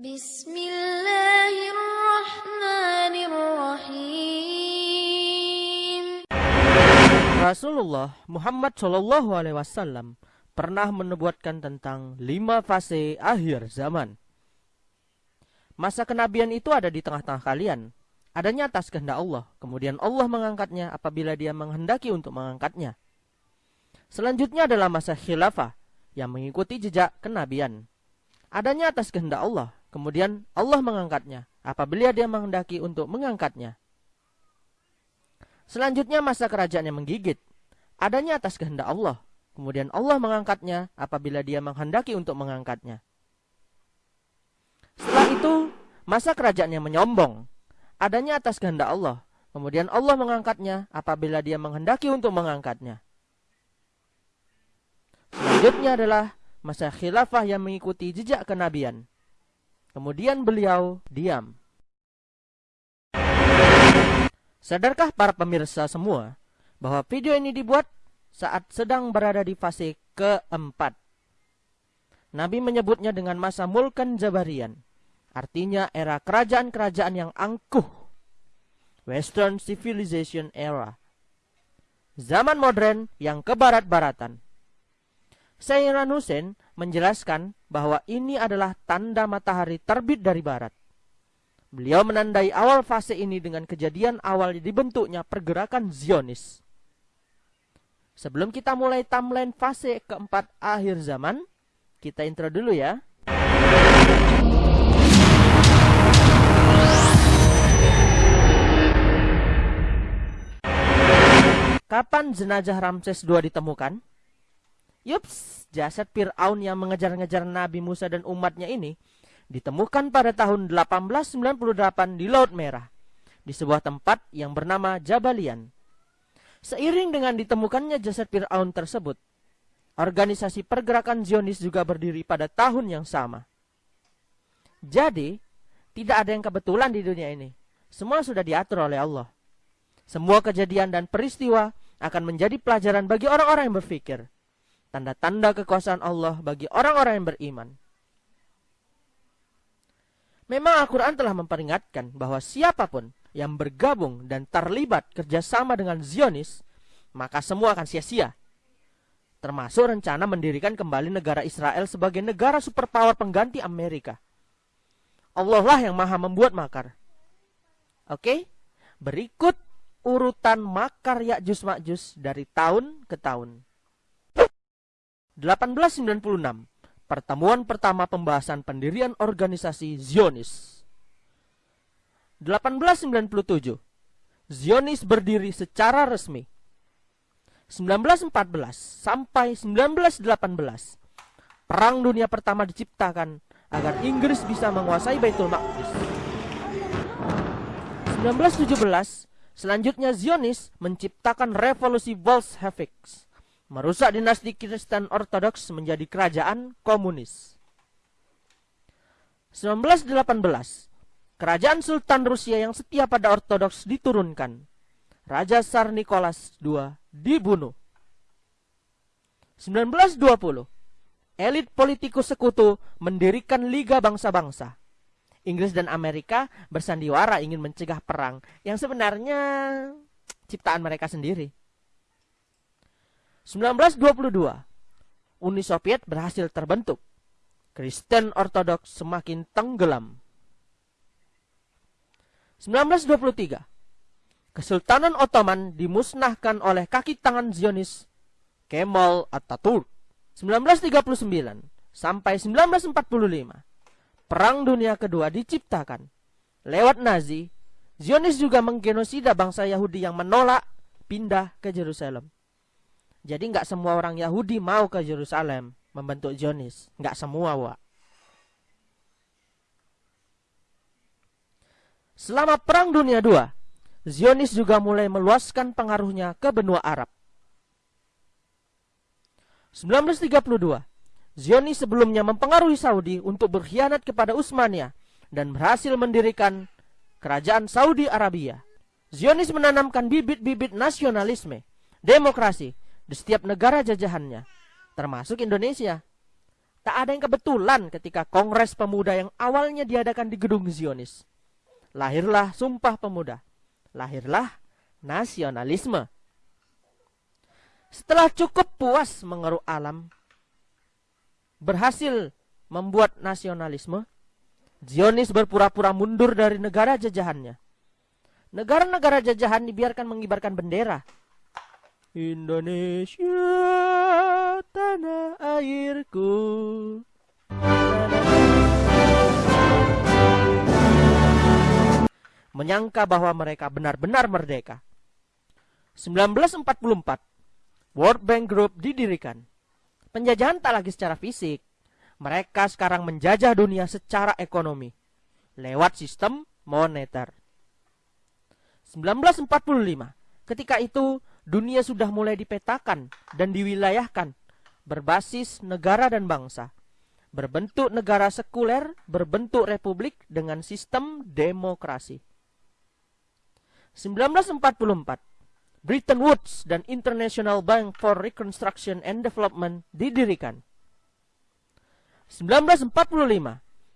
Bismillahirrahmanirrahim. Rasulullah Muhammad Shallallahu Alaihi Wasallam pernah menubuatkan tentang lima fase akhir zaman. Masa kenabian itu ada di tengah-tengah kalian. Adanya atas kehendak Allah. Kemudian Allah mengangkatnya apabila dia menghendaki untuk mengangkatnya. Selanjutnya adalah masa khilafah yang mengikuti jejak kenabian. Adanya atas kehendak Allah. Kemudian Allah mengangkatnya apabila dia menghendaki untuk mengangkatnya. Selanjutnya masa kerajaan yang menggigit. Adanya atas kehendak Allah. Kemudian Allah mengangkatnya apabila dia menghendaki untuk mengangkatnya. Setelah itu, masa kerajaan yang menyombong. Adanya atas kehendak Allah. Kemudian Allah mengangkatnya apabila dia menghendaki untuk mengangkatnya. Selanjutnya adalah masa khilafah yang mengikuti jejak kenabian. Kemudian beliau diam. Sadarkah para pemirsa semua bahwa video ini dibuat saat sedang berada di fase keempat? Nabi menyebutnya dengan masa Mulkan Jabarian. Artinya era kerajaan-kerajaan yang angkuh. Western Civilization Era. Zaman modern yang kebarat-baratan. Sayyidan Hussein menjelaskan bahwa ini adalah tanda matahari terbit dari barat. Beliau menandai awal fase ini dengan kejadian awal dibentuknya pergerakan Zionis. Sebelum kita mulai timeline fase keempat akhir zaman, kita intro dulu ya. Kapan jenazah Ramses II ditemukan? Yups, jasad Fir'aun yang mengejar-ngejar Nabi Musa dan umatnya ini ditemukan pada tahun 1898 di Laut Merah, di sebuah tempat yang bernama Jabalian. Seiring dengan ditemukannya jasad Fir'aun tersebut, organisasi pergerakan Zionis juga berdiri pada tahun yang sama. Jadi, tidak ada yang kebetulan di dunia ini. Semua sudah diatur oleh Allah. Semua kejadian dan peristiwa akan menjadi pelajaran bagi orang-orang yang berpikir. Tanda-tanda kekuasaan Allah bagi orang-orang yang beriman. Memang Al-Quran telah memperingatkan bahwa siapa pun yang bergabung dan terlibat kerjasama dengan Zionis, maka semua akan sia-sia. Termasuk rencana mendirikan kembali negara Israel sebagai negara superpower pengganti Amerika. Allah lah yang maha membuat makar. Oke, berikut urutan makar Ya'juj Ma'juj dari tahun ke tahun. 1896 Pertemuan pertama pembahasan pendirian organisasi Zionis. 1897 Zionis berdiri secara resmi. 1914 sampai 1918 Perang Dunia Pertama diciptakan agar Inggris bisa menguasai Baitul Maqdis. 1917 Selanjutnya Zionis menciptakan revolusi Bolshevik, merusak dinasti Kristen Ortodoks menjadi kerajaan komunis. 1918, kerajaan Sultan Rusia yang setia pada Ortodoks diturunkan. Raja Tsar Nicholas II dibunuh. 1920, elit politikus sekutu mendirikan Liga Bangsa-Bangsa. Inggris dan Amerika bersandiwara ingin mencegah perang yang sebenarnya ciptaan mereka sendiri. 1922, Uni Soviet berhasil terbentuk. Kristen Ortodoks semakin tenggelam. 1923, Kesultanan Ottoman dimusnahkan oleh kaki tangan Zionis Kemal Atatürk. 1939 sampai 1945 Perang Dunia Kedua diciptakan. Lewat Nazi, Zionis juga menggenosida bangsa Yahudi yang menolak pindah ke Yerusalem. Jadi nggak semua orang Yahudi mau ke Yerusalem membentuk Zionis. Nggak semua, Wak. Selama Perang Dunia II, Zionis juga mulai meluaskan pengaruhnya ke benua Arab. 1932, Zionis sebelumnya mempengaruhi Saudi untuk berkhianat kepada Utsmaniyah dan berhasil mendirikan kerajaan Saudi Arabia. Zionis menanamkan bibit-bibit nasionalisme, demokrasi di setiap negara jajahannya, termasuk Indonesia. Tak ada yang kebetulan ketika Kongres Pemuda yang awalnya diadakan di gedung Zionis. Lahirlah Sumpah Pemuda. Lahirlah nasionalisme. Setelah cukup puas mengeruk alam, berhasil membuat nasionalisme, Zionis berpura-pura mundur dari negara jajahannya. Negara-negara jajahan dibiarkan mengibarkan bendera. Indonesia, tanah airku. Menyangka bahwa mereka benar-benar merdeka. 1944, World Bank Group didirikan. Penjajahan tak lagi secara fisik. Mereka sekarang menjajah dunia secara ekonomi lewat sistem moneter. 1945, ketika itu dunia sudah mulai dipetakan dan diwilayahkan berbasis negara dan bangsa. Berbentuk negara sekuler, berbentuk republik dengan sistem demokrasi. 1944, Bretton Woods dan International Bank for Reconstruction and Development didirikan. 1945,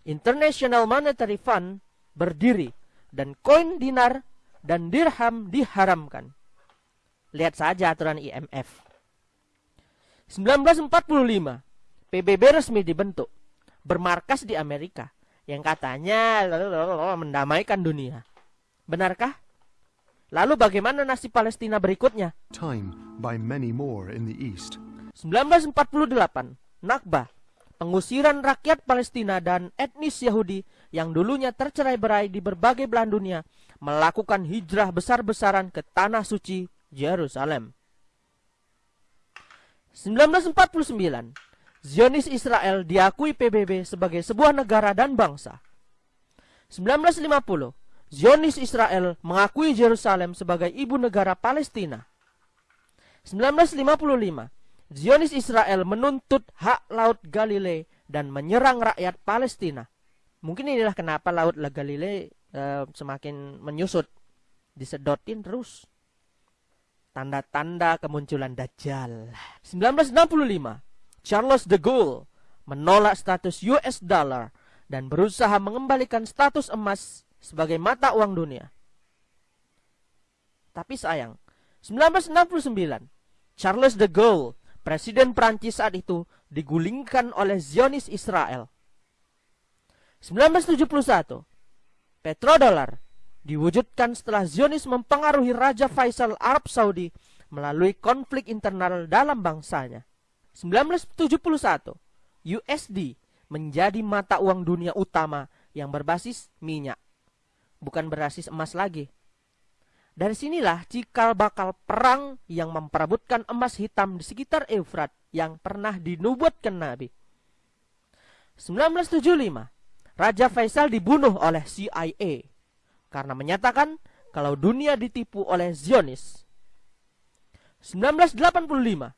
International Monetary Fund berdiri dan koin dinar dan dirham diharamkan. Lihat saja aturan IMF. 1945, PBB resmi dibentuk, bermarkas di Amerika, yang katanya mendamaikan dunia. Benarkah? Lalu bagaimana nasib Palestina berikutnya? Time by many more in the east. 1948, Nakba, pengusiran rakyat Palestina dan etnis Yahudi yang dulunya tercerai-berai di berbagai belahan dunia melakukan hijrah besar-besaran ke tanah suci Yerusalem. 1949, Zionis Israel diakui PBB sebagai sebuah negara dan bangsa. 1950, Zionis Israel mengakui Yerusalem sebagai ibu negara Palestina. 1955, Zionis Israel menuntut hak Laut Galilei dan menyerang rakyat Palestina. Mungkin inilah kenapa Laut Galilei uh, semakin menyusut, disedotin terus. Tanda-tanda kemunculan Dajjal. 1965, Charles de Gaulle menolak status US dollar dan berusaha mengembalikan status emas sebagai mata uang dunia. Tapi sayang, 1969, Charles de Gaulle, presiden Prancis saat itu, digulingkan oleh Zionis Israel. 1971, Petrodolar diwujudkan setelah Zionis mempengaruhi Raja Faisal Arab Saudi melalui konflik internal dalam bangsanya. 1971, USD menjadi mata uang dunia utama yang berbasis minyak, bukan berbasis emas lagi. Dari sinilah cikal bakal perang yang memperebutkan emas hitam di sekitar Efrat yang pernah dinubuatkan Nabi. 1975, Raja Faisal dibunuh oleh CIA karena menyatakan kalau dunia ditipu oleh Zionis. 1985,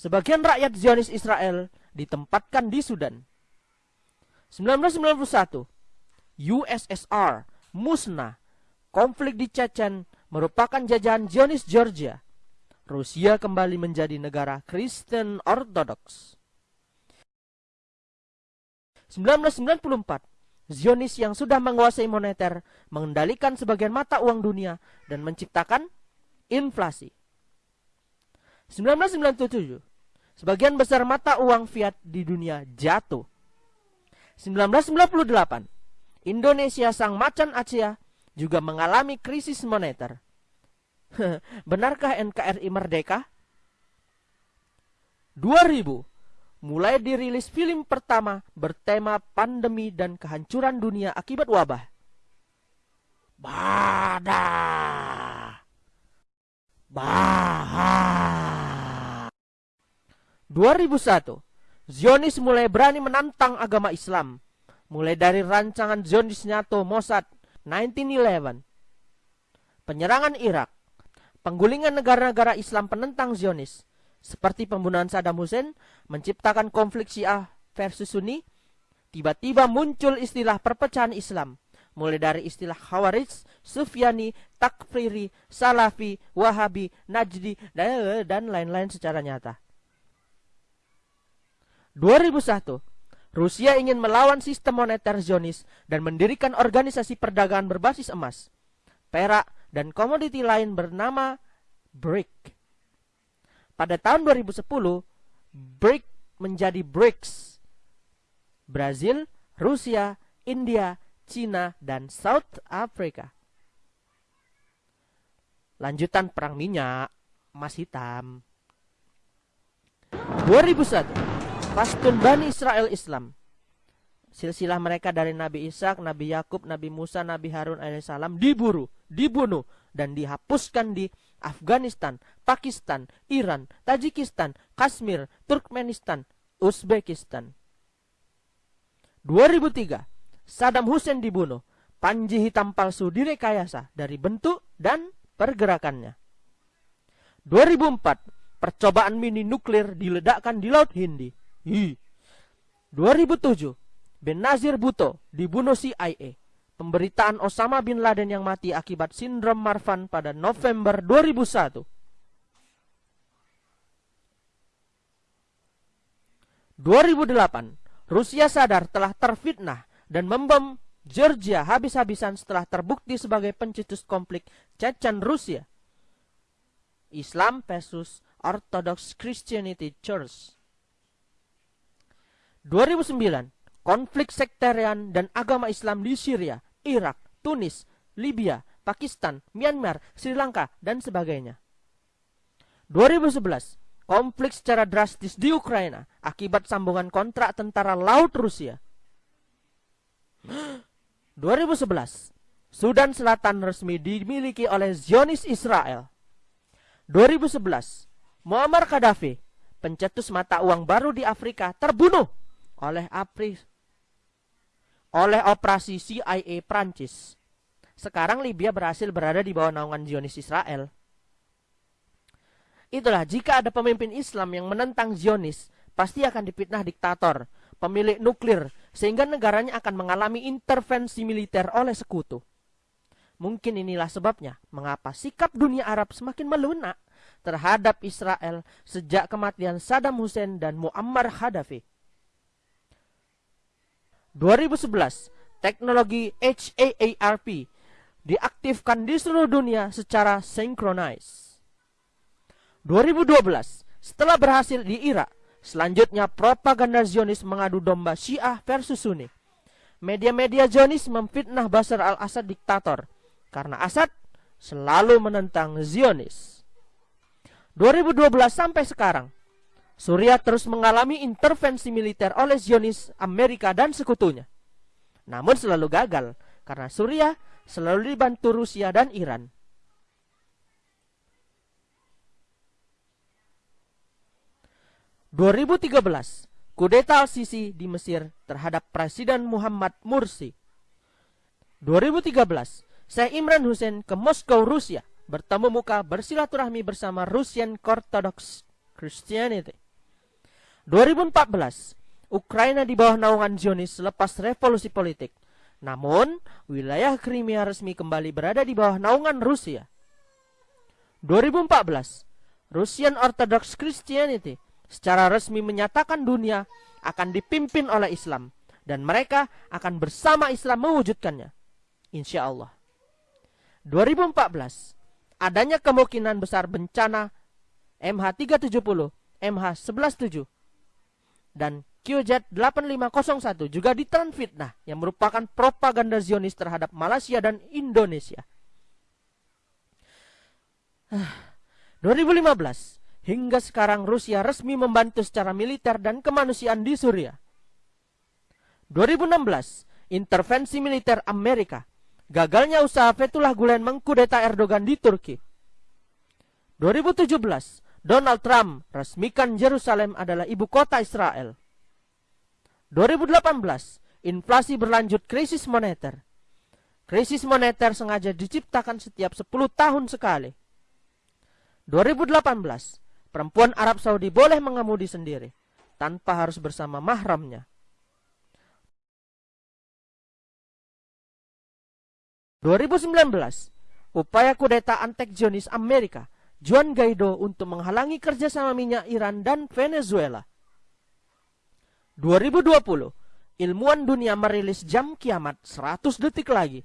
sebagian rakyat Zionis Israel ditempatkan di Sudan. 1991, USSR musnah. Konflik di Chechen merupakan jajahan Zionis Georgia. Rusia kembali menjadi negara Kristen Ortodoks. 1994, Zionis yang sudah menguasai moneter mengendalikan sebagian mata uang dunia dan menciptakan inflasi. 1997, sebagian besar mata uang fiat di dunia jatuh. 1998, Indonesia sang macan Aceh juga mengalami krisis moneter. Benarkah NKRI merdeka? 2000, mulai dirilis film pertama bertema pandemi dan kehancuran dunia akibat wabah. Bada. Baha. 2001, Zionis mulai berani menantang agama Islam. Mulai dari rancangan Zionis NATO Mossad 1911, penyerangan Irak, penggulingan negara-negara Islam penentang Zionis, seperti pembunuhan Saddam Hussein menciptakan konflik Syiah versus Sunni, tiba-tiba muncul istilah perpecahan Islam, mulai dari istilah Khawarij, Sufyani, Takfiri, Salafi, Wahabi, Najdi, dan lain-lain secara nyata. 2001, Rusia ingin melawan sistem moneter Zionis dan mendirikan organisasi perdagangan berbasis emas, perak, dan komoditi lain bernama BRIC. Pada tahun 2010, BRIC menjadi BRICS. Brazil, Rusia, India, Cina, dan South Africa. Lanjutan perang minyak, emas hitam. 2001, Pastun Bani Israel Islam. Silsilah mereka dari Nabi Ishak, Nabi Yakub, Nabi Musa, Nabi Harun alaihissalam diburu, dibunuh, dan dihapuskan di Afghanistan, Pakistan, Iran, Tajikistan, Kashmir, Turkmenistan, Uzbekistan. 2003, Saddam Hussein dibunuh. Panji hitam palsu direkayasa dari bentuk dan pergerakannya. 2004, percobaan mini nuklir diledakkan di Laut Hindi. Hi. 2007, Benazir Bhutto dibunuh CIA. Pemberitaan Osama bin Laden yang mati akibat sindrom Marfan pada November 2001. 2008, Rusia sadar telah terfitnah dan membom Georgia habis-habisan setelah terbukti sebagai pencetus konflik Chechen Rusia. Islam versus Orthodox Christianity Church. 2009, konflik sektarian dan agama Islam di Syria, Irak, Tunis, Libya, Pakistan, Myanmar, Sri Lanka, dan sebagainya. 2011, konflik secara drastis di Ukraina akibat sambungan kontrak tentara laut Rusia. 2011, Sudan Selatan resmi dimiliki oleh Zionis Israel. 2011, Muammar Gaddafi, pencetus mata uang baru di Afrika, terbunuh oleh Apri oleh operasi CIA Prancis. Sekarang Libya berhasil berada di bawah naungan Zionis Israel. Itulah jika ada pemimpin Islam yang menentang Zionis, pasti akan dipitnah diktator, pemilik nuklir, sehingga negaranya akan mengalami intervensi militer oleh sekutu. Mungkin inilah sebabnya mengapa sikap dunia Arab semakin melunak terhadap Israel sejak kematian Saddam Hussein dan Muammar Gaddafi. 2011, teknologi HAARP diaktifkan di seluruh dunia secara sinkronis. 2012, setelah berhasil di Irak, Selanjutnya propaganda Zionis mengadu domba Syiah versus Sunni. Media-media Zionis memfitnah Basar al-Assad diktator karena Assad selalu menentang Zionis. 2012 sampai sekarang, Suriah terus mengalami intervensi militer oleh Zionis, Amerika dan sekutunya. Namun selalu gagal karena Suriah selalu dibantu Rusia dan Iran. 2013, kudeta Al-Sisi di Mesir terhadap Presiden Muhammad Mursi. 2013, Syekh Imran Hussein ke Moskow, Rusia, bertemu muka bersilaturahmi bersama Russian Orthodox Christianity. 2014, Ukraina di bawah naungan Zionis selepas revolusi politik. Namun, wilayah Crimea resmi kembali berada di bawah naungan Rusia. 2014, Russian Orthodox Christianity secara resmi menyatakan dunia akan dipimpin oleh Islam dan mereka akan bersama Islam mewujudkannya. Insya Allah. 2014, adanya kemungkinan besar bencana MH370, MH117, dan QZ8501 juga ditelan fitnah yang merupakan propaganda Zionis terhadap Malaysia dan Indonesia. 2015, Hingga sekarang Rusia resmi membantu secara militer dan kemanusiaan di Suriah. 2016, intervensi militer Amerika. Gagalnya usaha Fethullah Gulen mengkudeta Erdogan di Turki. 2017, Donald Trump resmikan Yerusalem adalah ibu kota Israel. 2018, inflasi berlanjut krisis moneter. Krisis moneter sengaja diciptakan setiap 10 tahun sekali. 2018, perempuan Arab Saudi boleh mengemudi sendiri tanpa harus bersama mahramnya. ...2019... ...upaya kudeta antek Zionis Amerika... ...Juan Guaido untuk menghalangi kerjasama minyak Iran dan Venezuela. 2020... ilmuwan dunia merilis jam kiamat 100 detik lagi.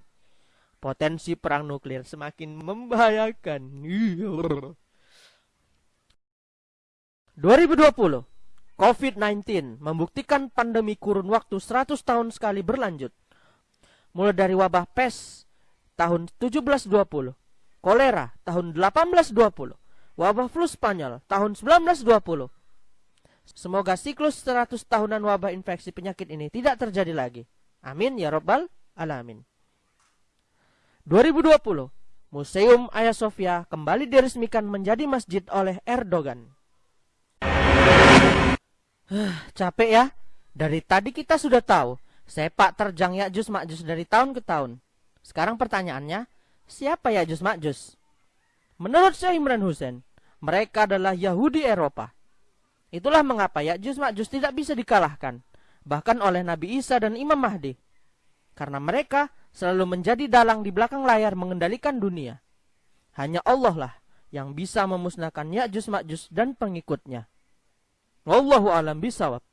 Potensi perang nuklir semakin membahayakan. 2020 COVID-19 membuktikan pandemi kurun waktu 100 tahun sekali berlanjut. Mulai dari wabah pes tahun 1720, kolera tahun 1820, wabah flu Spanyol tahun 1920. Semoga siklus 100 tahunan wabah infeksi penyakit ini tidak terjadi lagi. Amin ya robbal alamin. 2020, Museum Hagia Sophia kembali diresmikan menjadi masjid oleh Erdogan. Capek ya? Dari tadi kita sudah tahu sepak terjang Ya'juj Ma'juj dari tahun ke tahun. Sekarang pertanyaannya, siapa Ya'juj Ma'juj? Menurut Syekh Imran Hussein, mereka adalah Yahudi Eropa. Itulah mengapa Ya'juj Ma'juj tidak bisa dikalahkan, bahkan oleh Nabi Isa dan Imam Mahdi. Karena mereka selalu menjadi dalang di belakang layar mengendalikan dunia. Hanya Allah lah yang bisa memusnahkan Ya'juj Ma'juj dan pengikutnya. Wallahu alam bisawab.